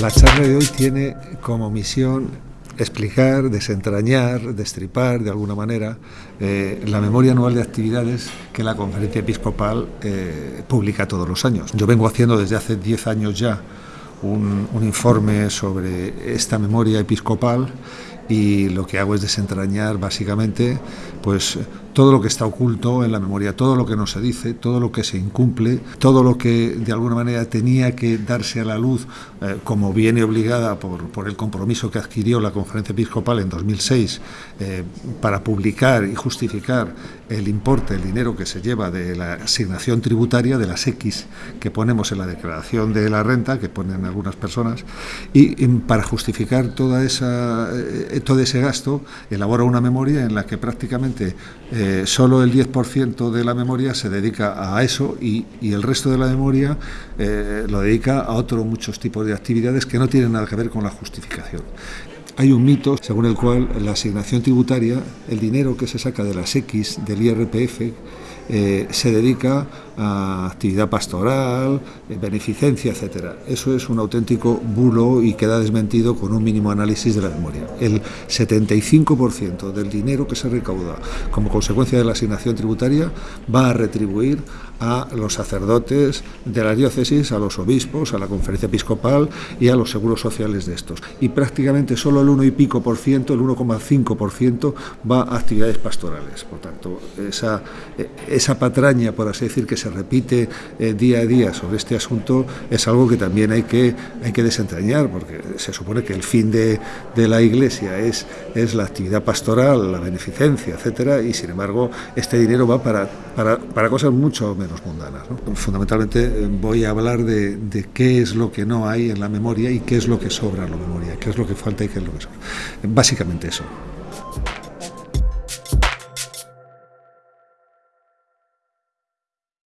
La charla de hoy tiene como misión explicar, desentrañar, destripar de alguna manera eh, la memoria anual de actividades que la Conferencia Episcopal eh, publica todos los años. Yo vengo haciendo desde hace 10 años ya un, un informe sobre esta memoria episcopal y lo que hago es desentrañar básicamente pues todo lo que está oculto en la memoria, todo lo que no se dice, todo lo que se incumple, todo lo que de alguna manera tenía que darse a la luz eh, como viene obligada por, por, el compromiso que adquirió la Conferencia Episcopal en 2006 eh, para publicar y justificar el importe, el dinero que se lleva de la asignación tributaria de las X que ponemos en la declaración de la renta, que ponen algunas personas, y, para justificar toda esa, eh, todo ese gasto, elabora una memoria en la que prácticamente eh, solo el 10% de la memoria se dedica a eso y, el resto de la memoria eh, lo dedica a otros muchos tipos de actividades que no tienen nada que ver con la justificación. Hay un mito según el cual la asignación tributaria, el dinero que se saca de las X del IRPF, eh, se dedica actividad pastoral, eh, beneficencia, etcétera. Eso es un auténtico bulo y queda desmentido con un mínimo análisis de la memoria. El 75% del dinero que se recauda como consecuencia de la asignación tributaria va a retribuir a los sacerdotes de la diócesis, a los obispos, a la conferencia episcopal y a los seguros sociales de estos. Y prácticamente solo el 1 y pico por ciento, el 1,5 por ciento, va a actividades pastorales. Por tanto, esa, esa patraña, por así decir, que se repite eh, día a día sobre este asunto es algo que también hay que, hay que desentrañar, porque se supone que el fin de, de la Iglesia es, es la actividad pastoral, la beneficencia, etcétera, y sin embargo este dinero va para, para, para cosas mucho menos mundanas. Fundamentalmente eh, voy a hablar de, de qué es lo que no hay en la memoria y qué es lo que sobra en la memoria, qué es lo que falta y qué es lo que sobra. Básicamente eso.